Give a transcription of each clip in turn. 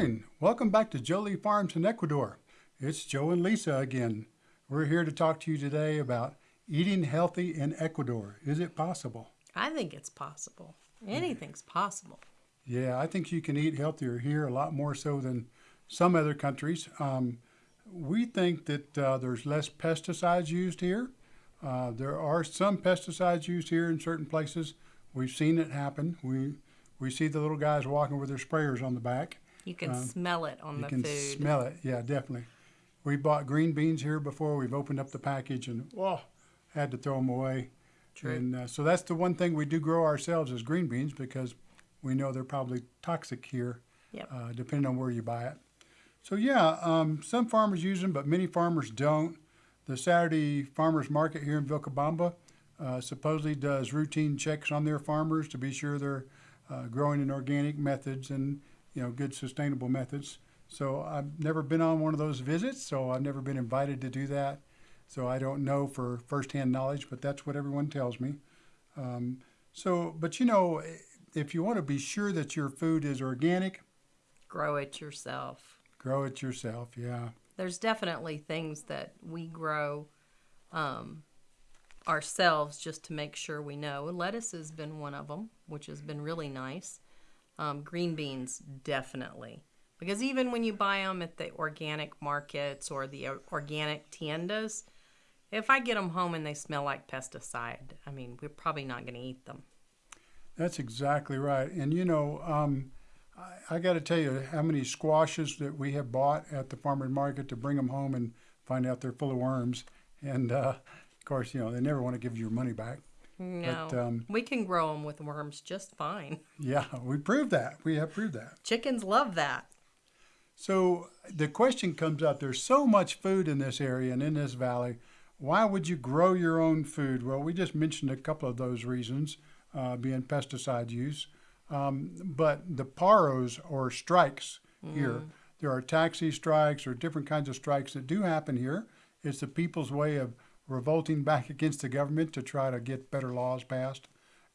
morning. Welcome back to Jolie Farms in Ecuador. It's Joe and Lisa again. We're here to talk to you today about eating healthy in Ecuador. Is it possible? I think it's possible. Anything's possible. Yeah, I think you can eat healthier here a lot more so than some other countries. Um, we think that uh, there's less pesticides used here. Uh, there are some pesticides used here in certain places. We've seen it happen. We we see the little guys walking with their sprayers on the back. You can smell it on the food. You can smell it. Yeah, definitely. We bought green beans here before. We've opened up the package and oh, had to throw them away. True. And uh, so that's the one thing we do grow ourselves is green beans because we know they're probably toxic here, Yep. uh, depending on where you buy it. So yeah, um, some farmers use them, but many farmers don't. The Saturday Farmers Market here in Vilcabamba uh, supposedly does routine checks on their farmers to be sure they're uh, growing in organic methods and you know good sustainable methods. So I've never been on one of those visits, so I've never been invited to do that. So I don't know for firsthand knowledge, but that's what everyone tells me. Um, so, but you know, if you want to be sure that your food is organic, Grow it yourself. grow it yourself. Yeah. There's definitely things that we grow um, ourselves just to make sure we know. Lettuce has been one of them, which has been really nice. Um, green beans, definitely. Because even when you buy them at the organic markets or the organic tiendas, if I get them home and they smell like pesticide, I mean, we're probably not going to eat them. That's exactly right. And you know, um, I, I got to tell you how many squashes that we have bought at the farmer's market to bring them home and find out they're full of worms. And uh, of course, you know, they never want to give you your money back. No, But, um, we can grow them with worms just fine. Yeah, we proved that. We have proved that. Chickens love that. So the question comes up there's so much food in this area and in this valley. Why would you grow your own food? Well, we just mentioned a couple of those reasons, uh, being pesticide use. Um, but the paros or strikes here, there are taxi strikes or different kinds of strikes that do happen here. It's the people's way of revolting back against the government to try to get better laws passed.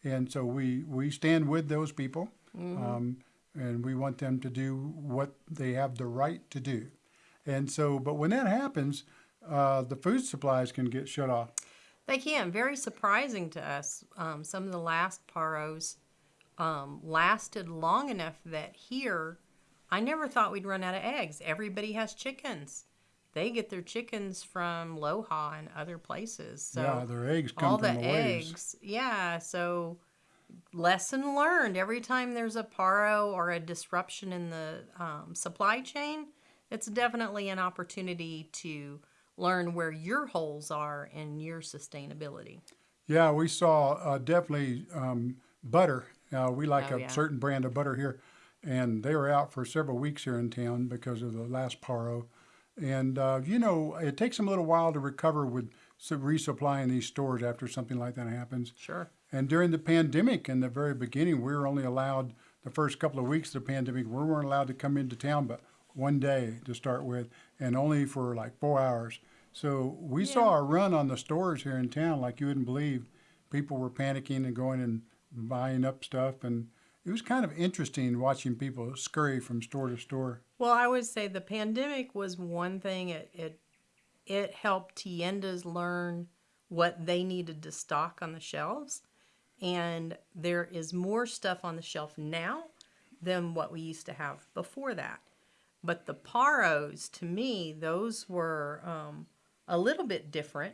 And so we, we stand with those people. Um, and we want them to do what they have the right to do. And so, but when that happens, uh, the food supplies can get shut off. They can. Very surprising to us. Um, some of the last paros um, lasted long enough that here, I never thought we'd run out of eggs. Everybody has chickens. They get their chickens from Loja and other places. So yeah, their eggs come all from the the waves. eggs. Yeah. So lesson learned. Every time there's a paro or a disruption in the um, supply chain, it's definitely an opportunity to learn where your holes are in your sustainability. Yeah, we saw uh, definitely um, butter. Uh, we like Oh, a yeah. certain brand of butter here, and they were out for several weeks here in town because of the last paro. And uh, you know, it takes them a little while to recover with resupplying these stores after something like that happens. Sure. And during the pandemic, in the very beginning, we were only allowed the first couple of weeks of the pandemic. We weren't allowed to come into town, but one day to start with, and only for like four hours. So we saw a run on the stores here in town, like you wouldn't believe. People were panicking and going and buying up stuff, and it was kind of interesting watching people scurry from store to store. Well, I would say the pandemic was one thing. It it it helped tiendas learn what they needed to stock on the shelves, and there is more stuff on the shelf now than what we used to have before that. But the paros, to me, those were um, a little bit different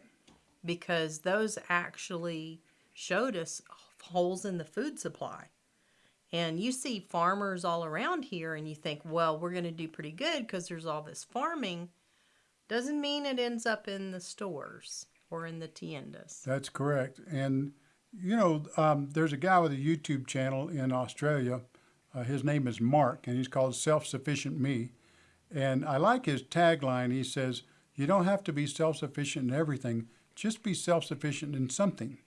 because those actually showed us holes in the food supply. And you see farmers all around here, and you think, well, we're going to do pretty good because there's all this farming. Doesn't mean it ends up in the stores or in the tiendas. That's correct. And, you know, um, there's a guy with a YouTube channel in Australia. Uh, his name is Mark, and he's called Self Sufficient Me. And I like his tagline. He says, You don't have to be self sufficient in everything, just be self sufficient in something.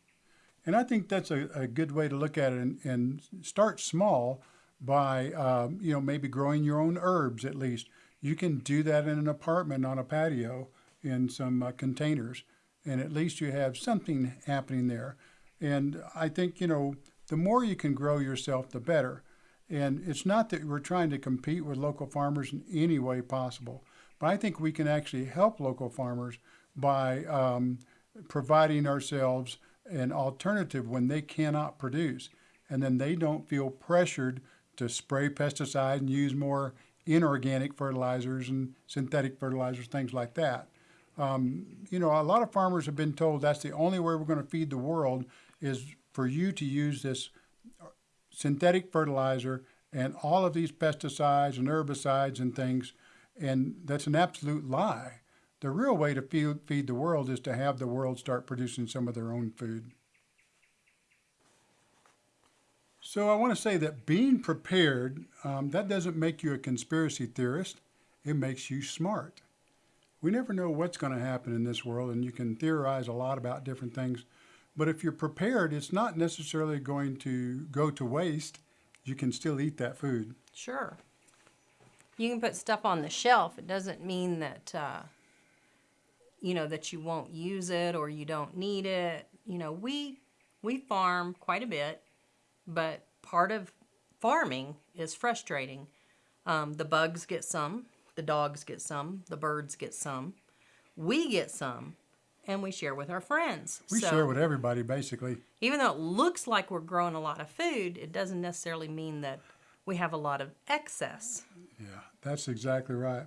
And I think that's a, a good way to look at it and, and start small by, um, you know, maybe growing your own herbs at least. You can do that in an apartment on a patio in some uh, containers, and at least you have something happening there. And I think, you know, the more you can grow yourself, the better. And it's not that we're trying to compete with local farmers in any way possible, but I think we can actually help local farmers by um, providing ourselves an alternative when they cannot produce. And then they don't feel pressured to spray pesticide and use more inorganic fertilizers and synthetic fertilizers, things like that. Um, you know, a lot of farmers have been told that's the only way we're going to feed the world is for you to use this synthetic fertilizer and all of these pesticides and herbicides and things. And that's an absolute lie. The real way to feed, feed the world is to have the world start producing some of their own food. So I want to say that being prepared, um, that doesn't make you a conspiracy theorist. It makes you smart. We never know what's going to happen in this world, and you can theorize a lot about different things. But if you're prepared, it's not necessarily going to go to waste. You can still eat that food. Sure. You can put stuff on the shelf. It doesn't mean that, uh, you know, that you won't use it or you don't need it. You know, we we farm quite a bit, but part of farming is frustrating. Um, the bugs get some, the dogs get some, the birds get some, we get some, and we share with our friends. We So- share with everybody, basically. even though it looks like we're growing a lot of food, it doesn't necessarily mean that we have a lot of excess. Yeah, that's exactly right.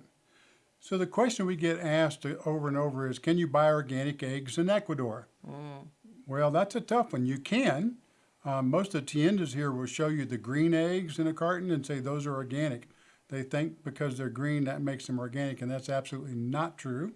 So the question we get asked over and over is, can you buy organic eggs in Ecuador? Well, that's a tough one. You can. Um, most of the tiendas here will show you the green eggs in a carton and say those are organic. They think because they're green that makes them organic, and that's absolutely not true.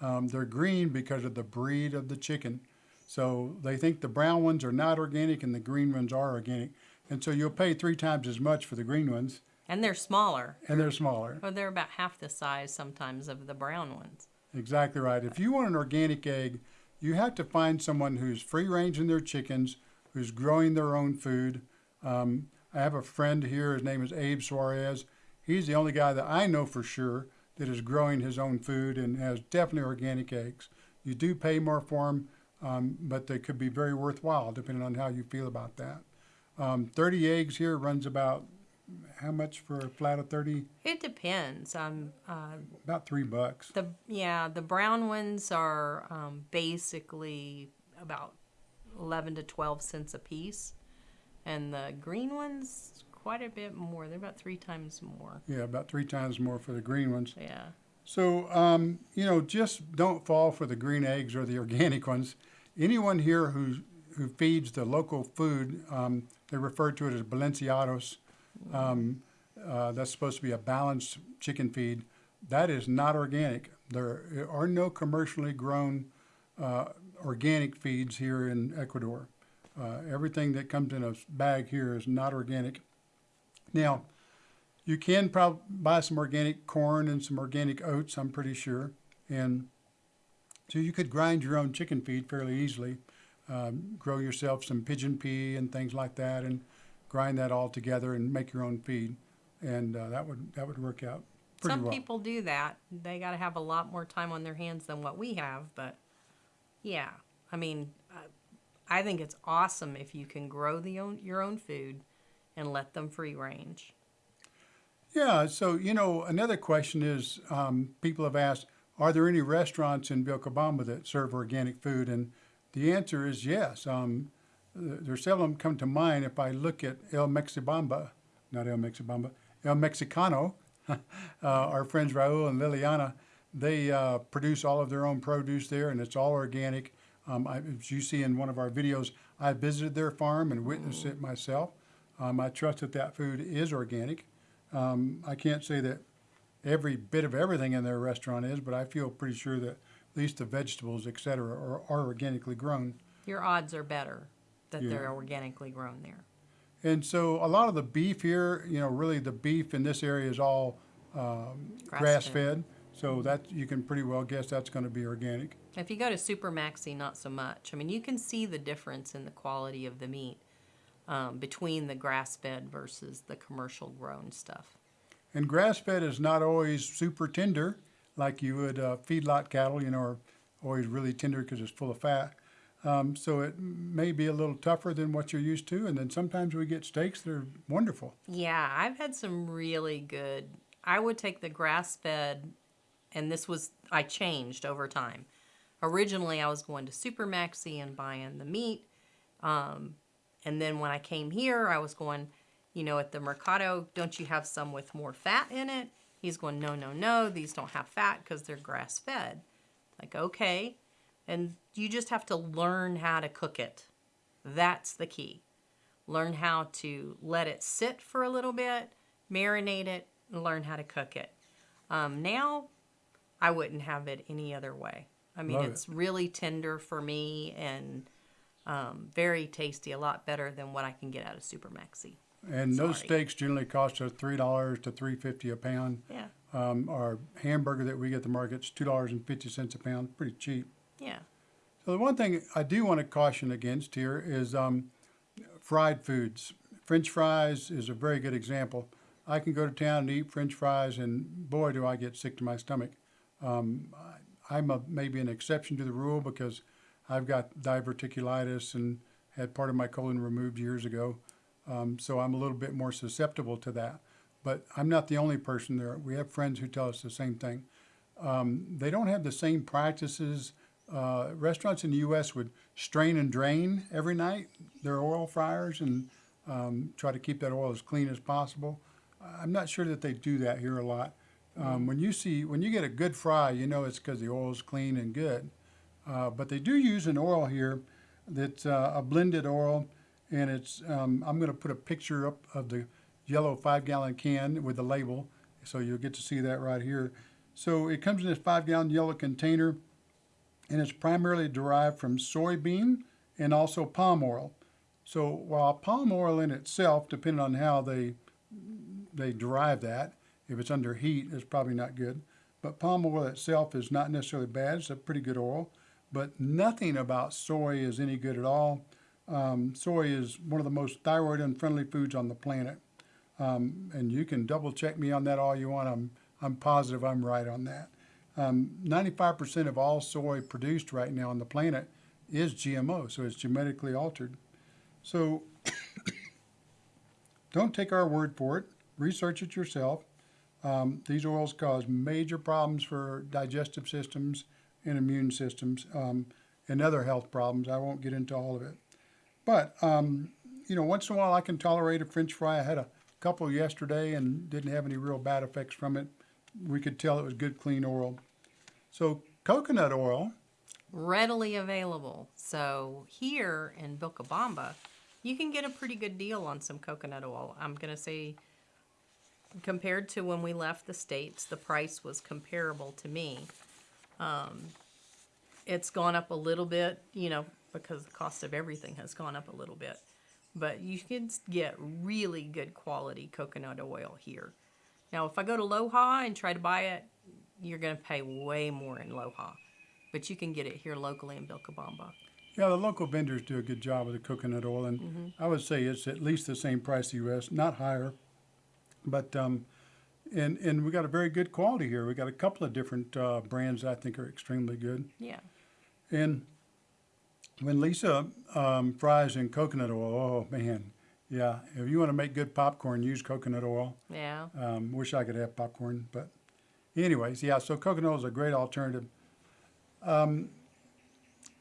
Um, they're green because of the breed of the chicken. So they think the brown ones are not organic and the green ones are organic. And so you'll pay three times as much for the green ones, And they're smaller. and they're smaller. Or they're about half the size sometimes of the brown ones. Exactly right. If you want an organic egg, you have to find someone who's free ranging their chickens, who's growing their own food. Um, I have a friend here. His name is Abe Suarez. He's the only guy that I know for sure that is growing his own food and has definitely organic eggs. You do pay more for them, um, but they could be very worthwhile depending on how you feel about that. Um, 30 eggs here runs about how much for a flat of 30? It depends. Um, uh, About three bucks. the yeah, the brown ones are um, basically about eleven to twelve cents a piece, and the green ones quite a bit more. They're about three times more. Yeah, about three times more for the green ones. Yeah. So, um, you know, just don't fall for the green eggs or the organic ones. Anyone here who who feeds the local food, um, they refer to it as Balanceados. Um, uh, that's supposed to be a balanced chicken feed. That is not organic. There are no commercially grown uh, organic feeds here in Ecuador. Uh, everything that comes in a bag here is not organic. Now, you can probably buy some organic corn and some organic oats, I'm pretty sure. And so you could grind your own chicken feed fairly easily. Um, grow yourself some pigeon pea and things like that, and grind that all together and make your own feed. And uh, that would that would work out pretty Some well. people do that. They got to have a lot more time on their hands than what we have, but yeah. I mean, I think it's awesome if you can grow the own, your own food and let them free range. Yeah, so you know, another question is um, people have asked, are there any restaurants in Vilcabamba that serve organic food? And the answer is yes. Um, there's them come to mind. If I look at El Mexibamba, not El Mexibamba, El Mexicano, uh, our friends Raul and Liliana, they uh, produce all of their own produce there, and it's all organic. Um, I, as you see in one of our videos, I visited their farm and witnessed it myself. Um, I trust that that food is organic. Um, I can't say that every bit of everything in their restaurant is, but I feel pretty sure that at least the vegetables, et cetera, are, are organically grown. Your odds are better that Yeah. they're organically grown there. And so a lot of the beef here, you know, really the beef in this area is all um, Grass-fed. grass fed. So that you can pretty well guess that's going to be organic. If you go to Supermaxi, not so much. I mean, you can see the difference in the quality of the meat um, between the grass fed versus the commercial grown stuff. And grass fed is not always super tender like you would uh, feedlot cattle, you know, are always really tender because it's full of fat. Um, so it may be a little tougher than what you're used to. And then sometimes we get steaks that are wonderful. Yeah, I've had some really good. I would take the grass fed, and this was, I changed over time. Originally, I was going to Supermaxi and buying the meat. Um, and then when I came here, I was going, you know, at the Mercado, don't you have some with more fat in it? He's going, no, no, no, these don't have fat because they're grass fed. Like, okay. And you just have to learn how to cook it. That's the key. Learn how to let it sit for a little bit, marinate it, and learn how to cook it. Um, now, I wouldn't have it any other way. I mean, Love it. it's really tender for me and um, very tasty, a lot better than what I can get out of Supermaxi. And those steaks generally cost us three dollars to three fifty a pound. Yeah, Um, our hamburger that we get at the market's two dollars and fifty cents a pound, pretty cheap. Yeah. So the one thing I do want to caution against here is um, fried foods. French fries is a very good example. I can go to town and eat French fries, and boy, do I get sick to my stomach. Um, I, I'm a, maybe an exception to the rule because I've got diverticulitis and had part of my colon removed years ago. Um, so I'm a little bit more susceptible to that. But I'm not the only person there. We have friends who tell us the same thing. Um, they don't have the same practices. Uh, restaurants in the U.S. would strain and drain every night their oil fryers and um, try to keep that oil as clean as possible. I'm not sure that they do that here a lot. Um, when you see when you get a good fry, you know it's because the oil is clean and good. Uh, but they do use an oil here that's uh, a blended oil, and it's. Um, I'm going to put a picture up of the yellow five-gallon can with the label, so you'll get to see that right here. So it comes in this five-gallon yellow container, and it's primarily derived from soybean and also palm oil. So while palm oil in itself, depending on how they they derive that, if it's under heat, it's probably not good. But palm oil itself is not necessarily bad; it's a pretty good oil. But nothing about soy is any good at all. Um, soy is one of the most thyroid unfriendly foods on the planet, um, and you can double check me on that all you want. I'm I'm positive I'm right on that. Um, 95% of all soy produced right now on the planet is GMO, so it's genetically altered. So don't take our word for it. Research it yourself. Um, these oils cause major problems for digestive systems and immune systems um, and other health problems. I won't get into all of it. But, um, you know, once in a while I can tolerate a french fry. I had a couple yesterday and didn't have any real bad effects from it. We could tell it was good, clean oil. So, coconut oil, readily available. So here in Vilcabamba, you can get a pretty good deal on some coconut oil. I'm going to say, compared to when we left the States, the price was comparable to me. Um, it's gone up a little bit, you know, because the cost of everything has gone up a little bit. But you can get really good quality coconut oil here. Now, if I go to Loja and try to buy it, you're going to pay way more in Loja but you can get it here locally in Vilcabamba. Yeah, the local vendors do a good job with the coconut oil, and I would say it's at least the same price the U.S., not higher. But um, and and we got a very good quality here. We got a couple of different uh, brands I think are extremely good. Yeah. And when Lisa um, fries in coconut oil, oh man, yeah. If you want to make good popcorn, use coconut oil. Yeah. Um, wish I could have popcorn, but anyways, yeah. So coconut oil is a great alternative. Um,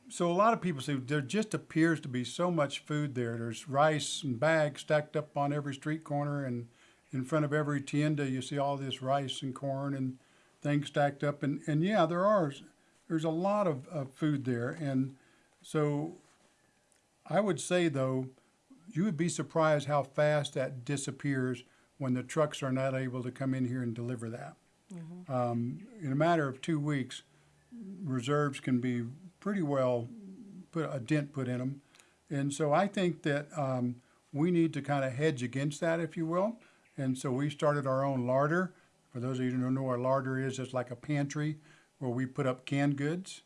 so a lot of people say there just appears to be so much food there. There's rice and bags stacked up on every street corner, and in front of every tienda, you see all this rice and corn and things stacked up. And, and yeah, there are. There's a lot of, of food there, and so I would say though, you would be surprised how fast that disappears when the trucks are not able to come in here and deliver that. Um, in a matter of two weeks, reserves can be pretty well put a dent put in them, and so I think that um, we need to kind of hedge against that, if you will. And so we started our own larder. For those of you who don't know what a larder is, it's like a pantry where we put up canned goods.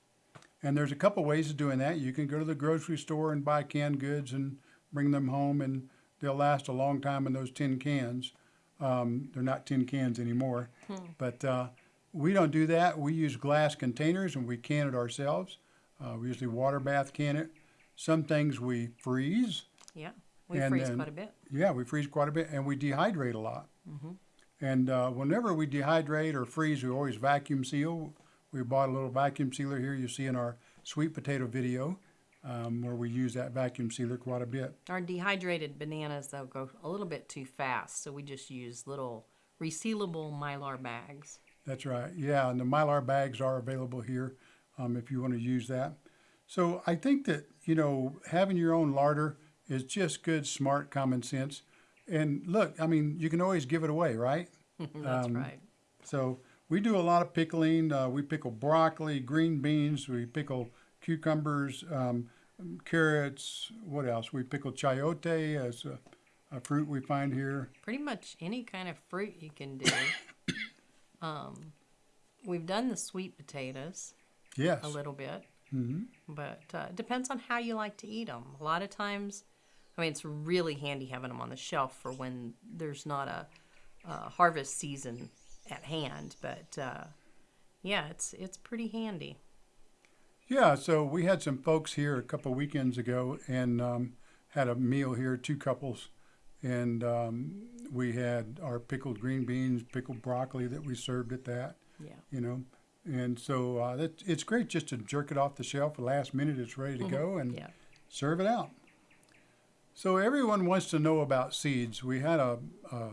And there's a couple ways of doing that. You can go to the grocery store and buy canned goods and bring them home, and they'll last a long time in those tin cans. Um, they're not tin cans anymore, but uh, we don't do that. We use glass containers and we can it ourselves. Uh, we usually water bath can it. Some things we freeze. Yeah, we And freeze then- quite a bit. Yeah, we freeze quite a bit, and we dehydrate a lot. And uh, whenever we dehydrate or freeze, we always vacuum seal. We bought a little vacuum sealer here. You see in our sweet potato video, um, where we use that vacuum sealer quite a bit. Our dehydrated bananas though go a little bit too fast, so we just use little resealable mylar bags. That's right. Yeah, and the mylar bags are available here um, if you want to use that. So I think that you know having your own larder is just good, smart, common sense. And look, I mean, you can always give it away, right? That's Um, right. So we do a lot of pickling. Uh, we pickle broccoli, green beans. We pickle cucumbers, um, carrots. What else? We pickle chayote as a, a fruit we find here. Pretty much any kind of fruit you can do. um, we've done the sweet potatoes Yes. a little bit, hmm but uh, it depends on how you like to eat them. A lot of times, I mean, it's really handy having them on the shelf for when there's not a, a harvest season at hand. But uh, yeah, it's it's pretty handy. Yeah, so we had some folks here a couple weekends ago and um, had a meal here, two couples, and um, we had our pickled green beans, pickled broccoli that we served at that, Yeah. you know, and so uh, that, it's great just to jerk it off the shelf. Last minute, it's ready to go and Yeah. serve it out. So everyone wants to know about seeds. We had a, a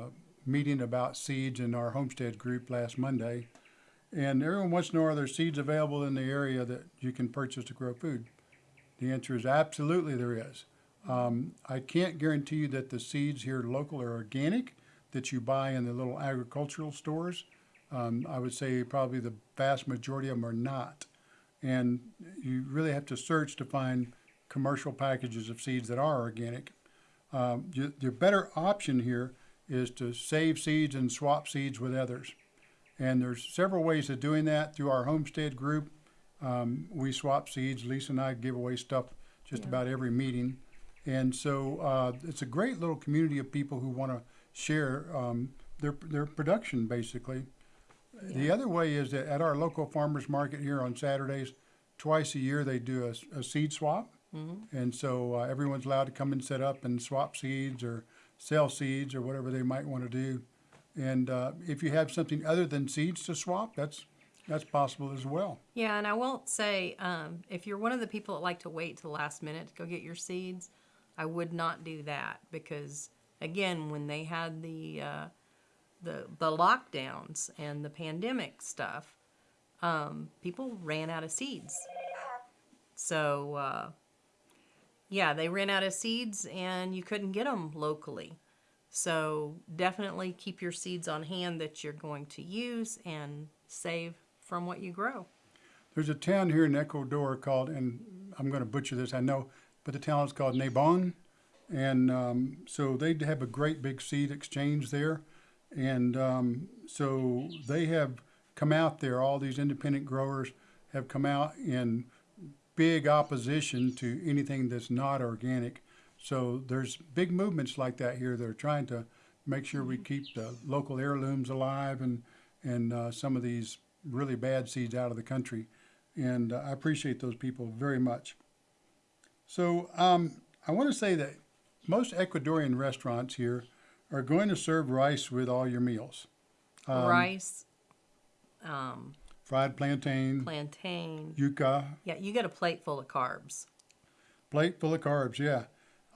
meeting about seeds in our homestead group last Monday, and everyone wants to know are there seeds available in the area that you can purchase to grow food? The answer is absolutely there is. Um, I can't guarantee you that the seeds here local are organic that you buy in the little agricultural stores. Um, I would say probably the vast majority of them are not. And you really have to search to find commercial packages of seeds that are organic. Um, y- the better option here is to save seeds and swap seeds with others. And there's several ways of doing that through our homestead group. Um, we swap seeds. Lisa and I give away stuff just Yeah. about every meeting. And so uh, it's a great little community of people who want to share um, their, their production, basically. The other way is that at our local farmers market here on Saturdays, twice a year they do a seed swap. And so uh, everyone's allowed to come and set up and swap seeds or sell seeds or whatever they might want to do. And uh, if you have something other than seeds to swap, that's that's possible as well. Yeah, and I won't say um, if you're one of the people that like to wait to the last minute to go get your seeds, I would not do that because again, when they had the uh, the the lockdowns and the pandemic stuff, um, people ran out of seeds. So uh, yeah, they ran out of seeds and you couldn't get them locally. So definitely keep your seeds on hand that you're going to use and save from what you grow. There's a town here in Ecuador called, and I'm going to butcher this, I know, but the town is called Nabon. And um, so they have a great big seed exchange there. And um, so they have come out there, all these independent growers have come out in big opposition to anything that's not organic. So there's big movements like that here that are trying to make sure we keep the local heirlooms alive and, and uh, some of these really bad seeds out of the country. And uh, I appreciate those people very much. So um, I want to say that most Ecuadorian restaurants here are going to serve rice with all your meals. Um, Rice, um, Fried plantain, plantain. yuca, Yeah, you get a plate full of carbs. plate full of carbs, yeah.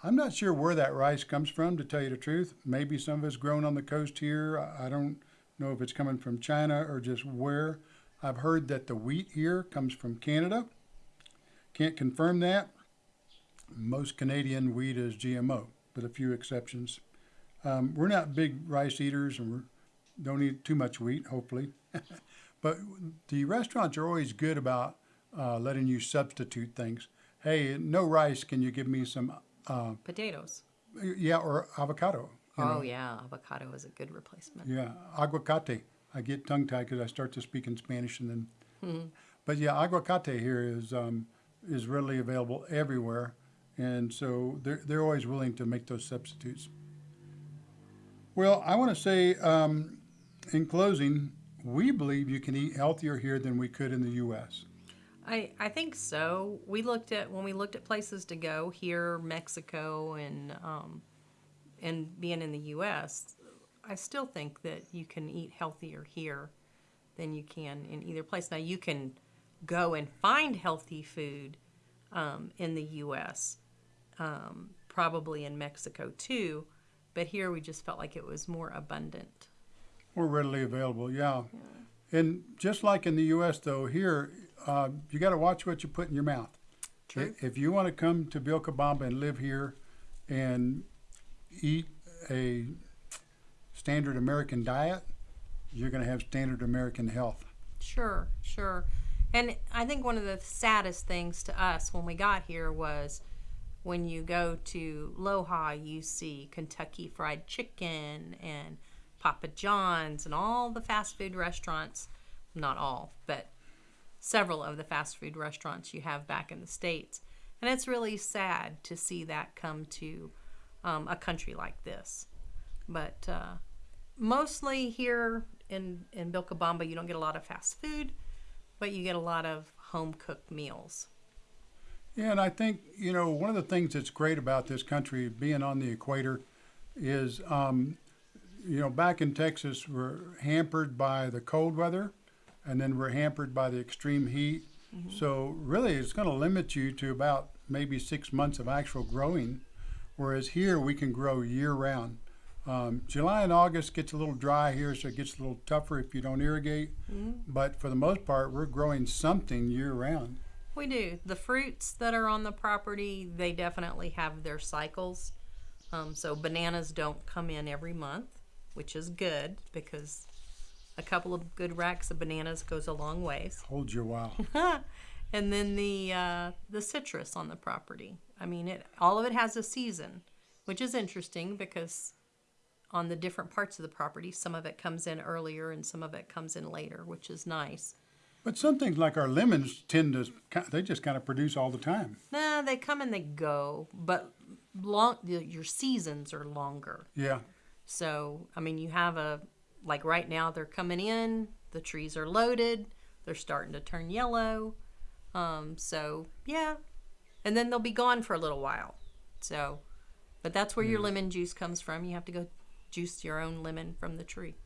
I'm not sure where that rice comes from, to tell you the truth. Maybe some of it's grown on the coast here. I don't know if it's coming from China or just where. I've heard that the wheat here comes from Canada. Can't confirm that. Most Canadian wheat is GMO, with a few exceptions. Um, we're not big rice eaters and we don't eat too much wheat, hopefully. but the restaurants are always good about uh, letting you substitute things. Hey, no rice, can you give me some, uh, Potatoes. yeah, or avocado? you know? Oh yeah, avocado is a good replacement. Yeah, aguacate. I get tongue tied because I start to speak in Spanish and then. But yeah, aguacate here is um, is readily available everywhere, and so they're they're always willing to make those substitutes. Well, I want to say um, in closing, we believe you can eat healthier here than we could in the U.S. I, I think so. We looked at when we looked at places to go here, Mexico, and um, and being in the U.S. I still think that you can eat healthier here than you can in either place. Now you can go and find healthy food um, in the U.S. Um, probably in Mexico too, but here we just felt like it was more abundant. More readily available, yeah. And just like in the U.S., though, here uh, you got to watch what you put in your mouth. True. If you want to come to Vilcabamba and live here and eat a standard American diet, you're going to have standard American health. Sure, sure. And I think one of the saddest things to us when we got here was when you go to Loja, you see Kentucky Fried Chicken and Papa John's and all the fast food restaurants. Not all, but several of the fast food restaurants you have back in the States. And it's really sad to see that come to um, a country like this. But uh, mostly here in, in Vilcabamba, you don't get a lot of fast food, but you get a lot of home cooked meals. Yeah, and I think, you know, one of the things that's great about this country, being on the equator, is, um, you know, back in Texas, we're hampered by the cold weather, and then we're hampered by the extreme heat. So, really, it's going to limit you to about maybe six months of actual growing, whereas here we can grow year round. Um, July and August gets a little dry here, so it gets a little tougher if you don't irrigate. But for the most part, we're growing something year round. We do. The fruits that are on the property, they definitely have their cycles. Um, so bananas don't come in every month, which is good because a couple of good racks of bananas goes a long ways. Hold your while. and then the uh, the citrus on the property. I mean, it all of it has a season, which is interesting because on the different parts of the property, some of it comes in earlier and some of it comes in later, which is nice. But some things like our lemons tend to, they just kind of produce all the time. Nah, they come and they go, but long your seasons are longer. Yeah. So, I mean, you have a like right now they're coming in, the trees are loaded, they're starting to turn yellow. Um, so yeah, and then they'll be gone for a little while. So, but that's where your lemon juice comes from. You have to go juice your own lemon from the tree.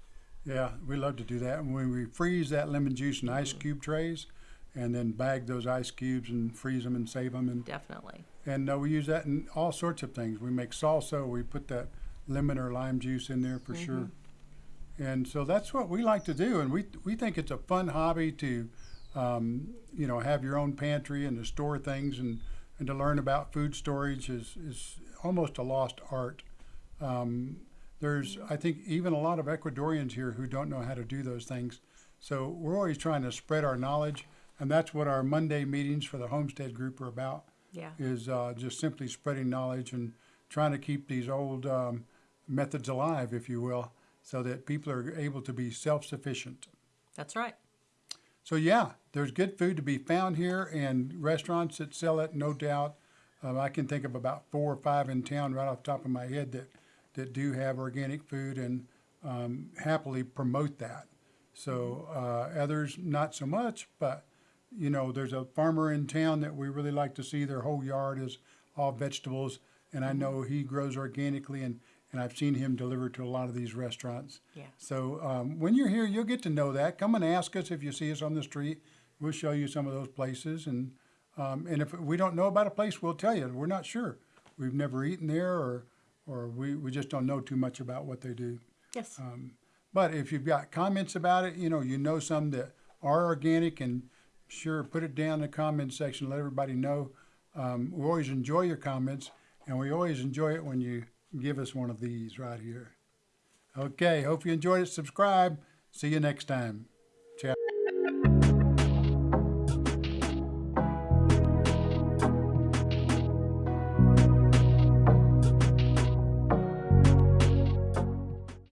Yeah, we love to do that. And when we freeze that lemon juice in ice cube trays and then bag those ice cubes and freeze them and save them. And, Definitely. and uh, we use that in all sorts of things. We make salsa, we put that lemon or lime juice in there for sure. And so that's what we like to do. And we, we think it's a fun hobby to, um, you know, have your own pantry and to store things and, and to learn about food storage is, is almost a lost art. Um, there's, I think, even a lot of Ecuadorians here who don't know how to do those things. So we're always trying to spread our knowledge, and that's what our Monday meetings for the Homestead Group are about. Yeah. Is uh, just simply spreading knowledge and trying to keep these old um, methods alive, if you will, so that people are able to be self-sufficient. That's right. So yeah, there's good food to be found here, and restaurants that sell it, no doubt. Um, I can think of about four or five in town right off the top of my head that that do have organic food and um, happily promote that. So uh, others not so much, but you know, there's a farmer in town that we really like to see. Their whole yard is all vegetables, and I know he grows organically, and and I've seen him deliver to a lot of these restaurants. Yeah. So um, when you're here, you'll get to know that. Come and ask us if you see us on the street. We'll show you some of those places, and um, and if we don't know about a place, we'll tell you. We're not sure. We've never eaten there, or or we, we just don't know too much about what they do. Yes. But if you've got comments about it, you know, you know some that are organic, and sure, put it down in the comment section. Let everybody know. Um, we always enjoy your comments, and we always enjoy it when you give us one of these right here. Okay, hope you enjoyed it. Subscribe. See you next time.